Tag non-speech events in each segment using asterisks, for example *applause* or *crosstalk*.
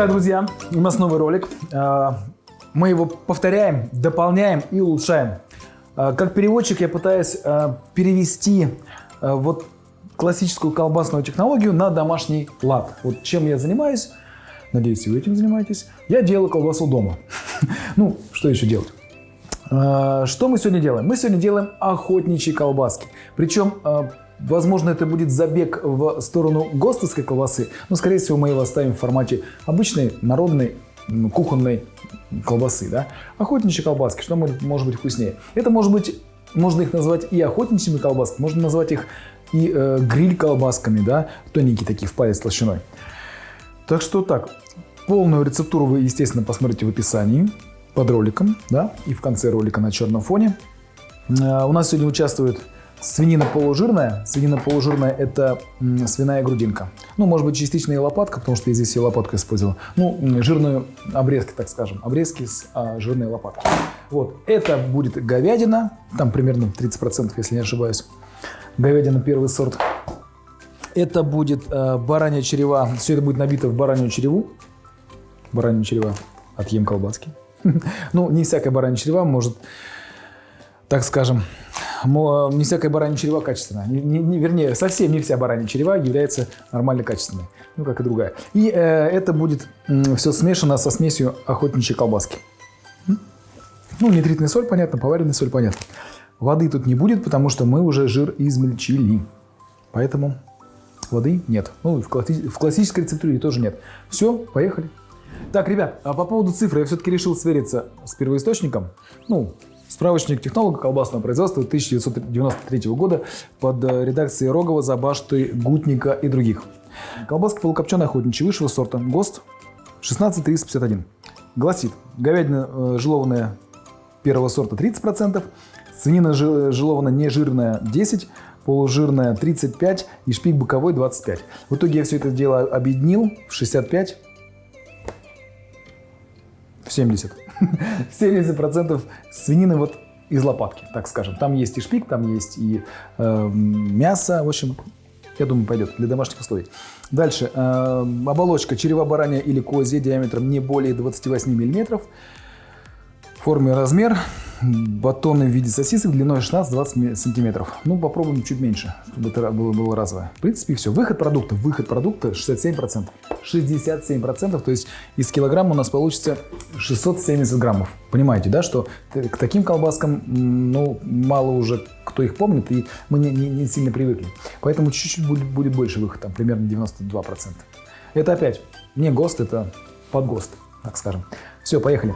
Итак, друзья, у нас новый ролик. А, Мы его повторяем, дополняем и улучшаем. А, Как переводчик я пытаюсь а, перевести вот классическую колбасную технологию на домашний лад. Вот чем я занимаюсь, надеюсь, и вы этим занимаетесь, я делаю колбасу дома. *laughs* Ну, что еще делать? Что мы сегодня делаем? Мы сегодня делаем охотничьи колбаски. Причем, возможно, это будет забег в сторону гостовской колбасы, но, скорее всего, мы его оставим в формате обычной, народной, кухонной колбасы. Да? Охотничьи колбаски, что может, может быть вкуснее? Это может быть, можно их назвать и охотничьими колбасками, можно назвать их и э, гриль-колбасками, да? тоненькие такие, в палец толщиной. Так что так, полную рецептуру вы, естественно, посмотрите в описании под роликом, да, и в конце ролика на черном фоне. Э, У нас сегодня участвует свинина полужирная. Свинина полужирная – это свиная грудинка. Ну, может быть, частично и лопатка, потому что я здесь и лопатку использовал. Ну, жирную обрезки, так скажем. Обрезки с а, жирной лопаткой. Вот, это будет говядина, там примерно 30%, если не ошибаюсь. Говядина первый сорт. Это будет э, баранья черева. Все это будет набито в баранью череву. Баранья черева. Отъем колбаски. *laughs* Ну, не всякая баранья черева может, так скажем, не всякая баранья черева качественная. Не- не- не- вернее, совсем не вся баранья черева является нормально качественной. Ну, как и другая. И э, это будет все смешано со смесью охотничьей колбаски. Ну, нитритная соль, понятно, поваренная соль, понятно. Воды тут не будет, потому что мы уже жир измельчили. Поэтому воды нет. Ну, и в, класси- в классической рецептуре тоже нет. Все, поехали. Так, ребят, а по поводу цифры я все-таки решил свериться с первоисточником. Ну, справочник технолога колбасного производства 1993 года под э, редакцией Рогова, Забашты, Гутника и других. Колбаска полукопченая охотничья высшего сорта. ГОСТ 16351. Гласит, говядина э, жилованная первого сорта 30%, свинина жи- жилованная нежирная 10%, полужирная 35% и шпик боковой 25%. В итоге я все это дело объединил в 65%, в 70%. *laughs* 70% свинины вот из лопатки, так скажем. Там есть и шпик, там есть и э, мясо. В общем, я думаю, пойдет для домашних условий. Дальше. э, оболочка черева баранья или козья диаметром не более 28 мм. Форме размер. Батоны в виде сосисок длиной 16-20 сантиметров. Ну, попробуем чуть меньше, чтобы это было, было разовое. В принципе, все. Выход продукта. Выход продукта 67%. 67%, то есть из килограмма у нас получится 670 граммов. Понимаете, да, что к таким колбаскам, ну, мало уже кто их помнит, и мы не, не- не сильно привыкли. Поэтому чуть-чуть будет, будет больше выход, там примерно 92%. Это опять не ГОСТ, это под ГОСТ, так скажем. Все, поехали.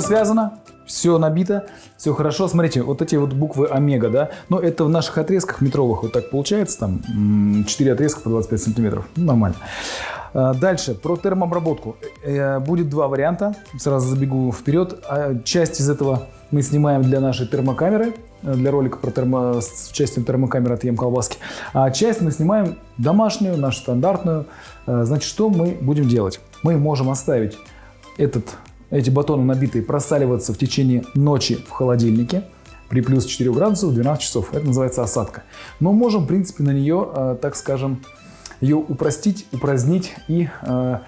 Связано, все набито, все хорошо. Смотрите, вот эти вот буквы омега, да, но это в наших отрезках метровых вот так получается, там м, 4 отрезка по 25 сантиметров, ну, нормально. А, Дальше, про термообработку. Э, Будет два варианта, сразу забегу вперед. А Часть из этого мы снимаем для нашей термокамеры, э, для ролика про термо, с участием термокамеры «Отъем колбаски». А часть мы снимаем домашнюю, нашу стандартную. Э, Значит, что мы будем делать? Мы можем оставить этот, эти батоны набитые просаливаться в течение ночи в холодильнике при плюс 4 градусов 12 часов. Это называется осадка. Но можем, в принципе, на нее, э, так скажем, ее упростить, упразднить и э,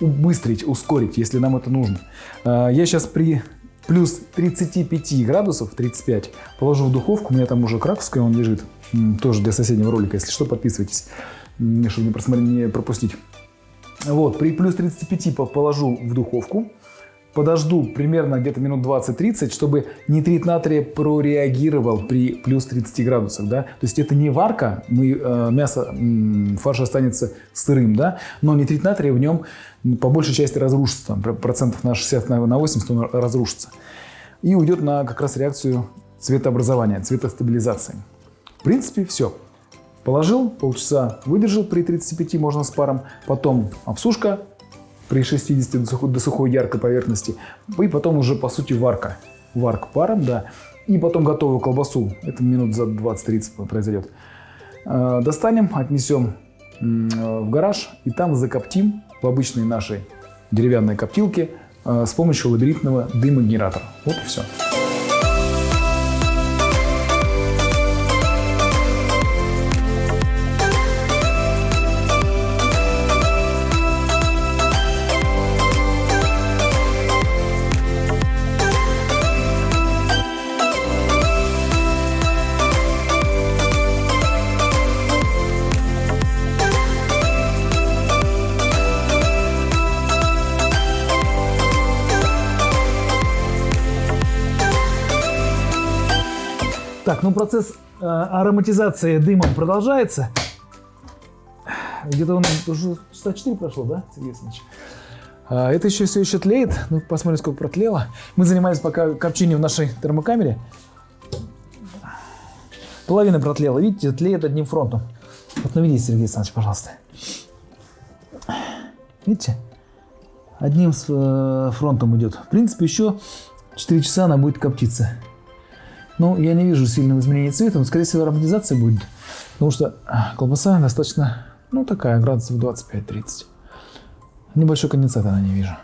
убыстрить, ускорить, если нам это нужно. Э, я сейчас при плюс 35 градусов, 35, положу в духовку. У меня там уже краковская он лежит. Тоже для соседнего ролика. Если что, подписывайтесь, чтобы не, пропустить. Вот, при плюс 35 по- положу в духовку. Подожду примерно где-то минут 20-30, чтобы нитрит натрия прореагировал при плюс 30 градусах, да. То есть это не варка, мы, э, мясо, м, фарш останется сырым, да, но нитрит натрия в нем по большей части разрушится, там, процентов на 60 на 80 он разрушится. И уйдет на как раз реакцию цветообразования, цветостабилизации. В принципе, все. Положил, полчаса выдержал при 35, можно с паром. Потом обсушка при 60 до сухой, до сухой яркой поверхности. И потом уже, по сути, варка. Варка паром, да. И потом готовую колбасу. Это минут за 20-30 произойдет. Э, достанем, отнесем в гараж и там закоптим в обычной нашей деревянной коптилке э, с помощью лабиринтного дымогенератора. Вот и все. Ну процесс э, ароматизации дымом продолжается. Где-то он уже часа 4 прошло, да, Сергей Александрович? А, это еще все еще тлеет. Ну, посмотрим, сколько протлело. Мы занимались пока копчением в нашей термокамере. Половина протлела. Видите, тлеет одним фронтом. Вот наведите, Сергей Александрович, пожалуйста. Видите? Одним э, фронтом идет. В принципе, еще 4 часа она будет коптиться. Ну, я не вижу сильного изменения цвета, но, скорее всего, ароматизация будет. Потому что а, колбаса достаточно, ну, такая, градусов 25-30. Небольшой конденсат она не вижу.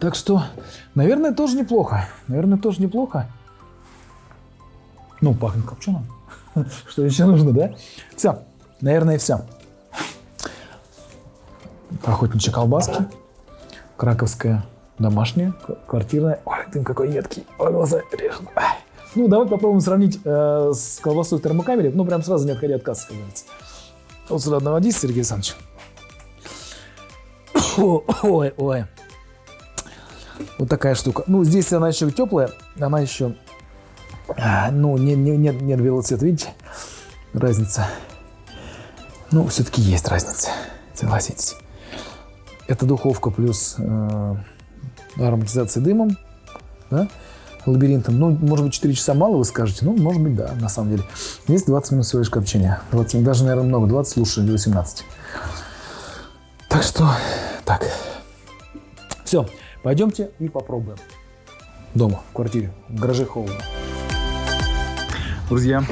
Так что, наверное, тоже неплохо. Наверное, тоже неплохо. Ну, пахнет копченым. *laughs* Что еще нужно, да? Все. Наверное, все. Охотничьи колбаски. Краковская домашняя, квартирная. Ой, дым какой едкий, Ой, глаза режет. Ну, давай попробуем сравнить э, с колбасой в термокамере. Ну, прям сразу не отходя от кассы, как. Вот сюда наводись, Сергей Александрович. *coughs* Ой, ой. Вот такая штука. Ну, здесь она еще теплая, она еще, а, ну, не, не, нет, нет белого цвета, видите? Разница. Ну, все-таки есть разница, согласитесь. Это духовка плюс э, ароматизации дымом, да, лабиринтом. Ну, может быть, 4 часа мало, вы скажете. Ну, может быть, да, на самом деле. Есть 20 минут всего лишь копчения. 20, даже, наверное, много. 20 лучше или 18. Так что, так. Все, пойдемте и попробуем. Дома, в квартире, в гараже холодно. Друзья,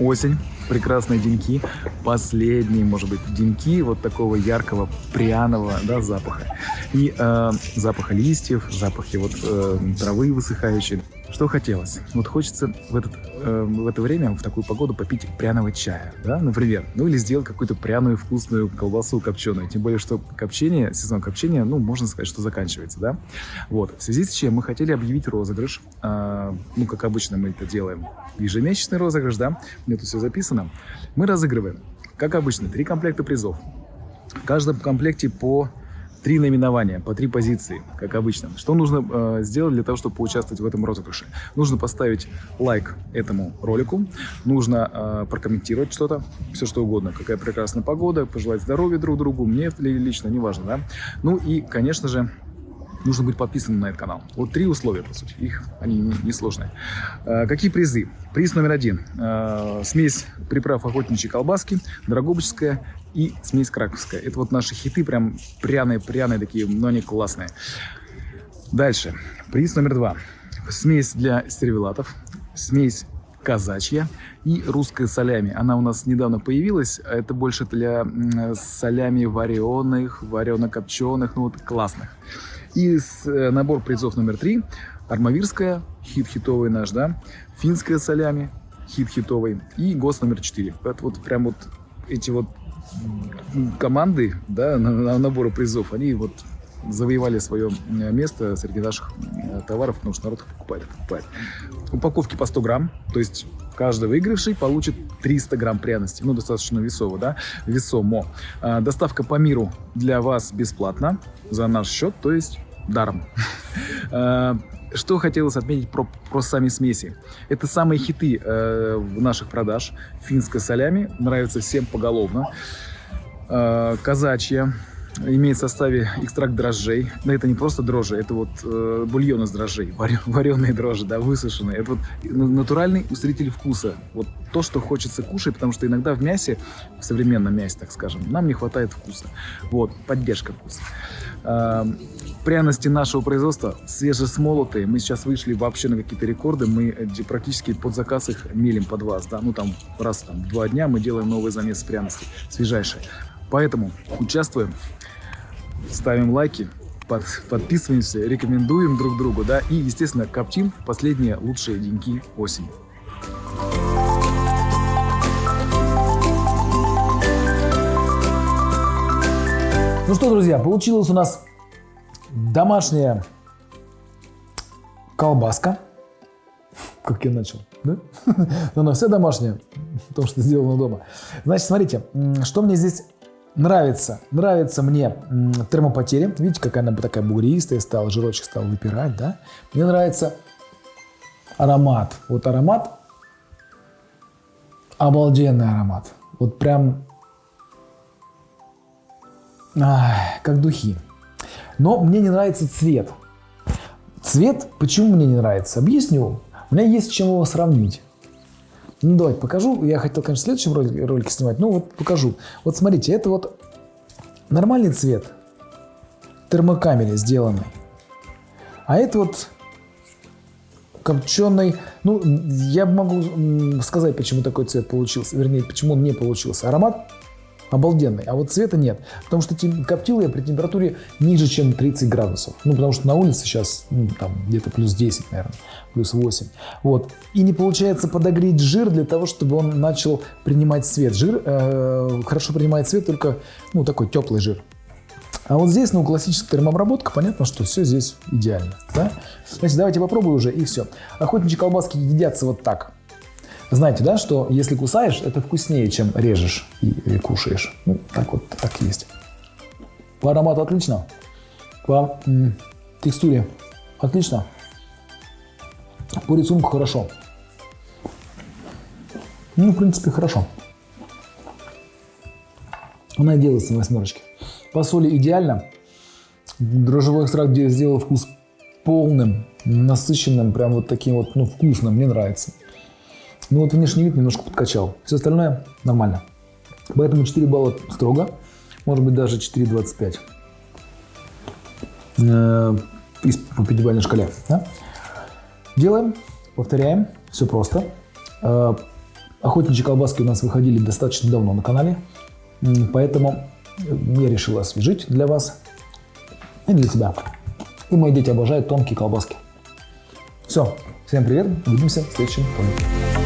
осень прекрасные деньки, последние, может быть, деньки вот такого яркого пряного да, запаха. И э, запаха листьев, запахи вот э, травы высыхающей. Что хотелось? Вот хочется в, этот, э, в это время, в такую погоду попить пряного чая, да, например. Ну или сделать какую-то пряную вкусную колбасу копченую. Тем более, что копчение, сезон копчения, ну, можно сказать, что заканчивается, да. Вот, в связи с чем мы хотели объявить розыгрыш. Э, ну, как обычно мы это делаем. Ежемесячный розыгрыш, да, мне тут все записано. Мы разыгрываем, как обычно, три комплекта призов. В каждом комплекте по три номинования, по три позиции, как обычно. Что нужно э, сделать для того, чтобы поучаствовать в этом розыгрыше? Нужно поставить лайк этому ролику, нужно э, прокомментировать что-то, все что угодно, какая прекрасная погода, пожелать здоровья друг другу, мне лично, неважно, да. Ну и, конечно же, нужно быть подписанным на этот канал. Вот три условия, по сути. Их они несложные. Не э, какие призы? Приз номер один. Э, смесь приправ охотничьей колбаски, драгобычская и смесь краковская. Это вот наши хиты, прям пряные-пряные такие, но они классные. Дальше. Приз номер два. Смесь для сервелатов, смесь казачья и русская солями. Она у нас недавно появилась. Это больше для солями вареных, варено-копченых, ну вот классных. И с, э, набор призов номер три. Армавирская, хит-хитовый наш, да. Финская солями, хит-хитовый. И ГОС номер четыре. Это вот прям вот эти вот команды, да, на, на набору призов, они вот завоевали свое э, место среди наших э, товаров, потому что народ покупает, покупает. Упаковки по 100 грамм, то есть каждый выигравший получит 300 грамм пряности, ну, достаточно весово, да, весомо. А, доставка по миру для вас бесплатна за наш счет, то есть даром. Э, *laughs* что хотелось отметить про, про сами смеси. Это самые хиты э, в наших продаж. Финская солями нравится всем поголовно. Э, казачья имеет в составе экстракт дрожжей. Но это не просто дрожжи, это вот э, бульон из дрожжей, *laughs* вареные дрожжи, да, высушенные. Это вот натуральный усилитель вкуса. Вот то, что хочется кушать, потому что иногда в мясе, в современном мясе, так скажем, нам не хватает вкуса. Вот, поддержка вкуса. Э, пряности нашего производства свежесмолотые. Мы сейчас вышли вообще на какие-то рекорды. Мы э, практически под заказ их мелим под вас. Да? Ну, там раз там, два дня мы делаем новый замес пряностей, свежайшие. Поэтому участвуем, ставим лайки, под, подписываемся, рекомендуем друг другу, да, и, естественно, коптим последние лучшие деньки осени. Ну что, друзья, получилась у нас домашняя колбаска. Как я начал, да? Но она вся домашняя, потому что сделана дома. Значит, смотрите, что мне здесь Нравится, нравится мне термопотери. Видите, какая она такая бугристая стала, жирочек стал выпирать, да? Мне нравится аромат. Вот аромат, обалденный аромат. Вот прям, ах, как духи. Но мне не нравится цвет. Цвет, почему мне не нравится? Объясню. У меня есть с чем его сравнить. Ну, давайте покажу. Я хотел, конечно, в следующем ролике, снимать. Ну, вот покажу. Вот смотрите, это вот нормальный цвет термокамере сделанный. А это вот копченый. Ну, я могу сказать, почему такой цвет получился. Вернее, почему он не получился. Аромат обалденный, а вот цвета нет. Потому что коптил я при температуре ниже, чем 30 градусов. Ну, потому что на улице сейчас ну, там где-то плюс 10, наверное, плюс 8. Вот. И не получается подогреть жир для того, чтобы он начал принимать цвет. Жир э, хорошо принимает цвет только, ну, такой теплый жир. А вот здесь, ну, классическая термообработка, понятно, что все здесь идеально. Да? Значит, давайте попробую уже, и все. Охотничьи колбаски едятся вот так. Знаете, да, что если кусаешь, это вкуснее, чем режешь и, и кушаешь. Ну, так вот, так есть. По аромату отлично. По м, текстуре отлично. По рисунку хорошо. Ну, в принципе, хорошо. Она делается на восьмерочке. По соли идеально. Дрожжевой экстракт сделал вкус полным, насыщенным, прям вот таким вот, ну, вкусным. Мне нравится. Ну вот внешний вид немножко подкачал. Все остальное нормально. Поэтому 4 балла строго. Может быть даже 4,25. Э, по пятибалльной шкале. Да? Делаем, повторяем. Все просто. Э, охотничьи колбаски у нас выходили достаточно давно на канале. Поэтому я решил освежить для вас и для тебя. И мои дети обожают тонкие колбаски. Все, всем привет, увидимся в следующем ролике.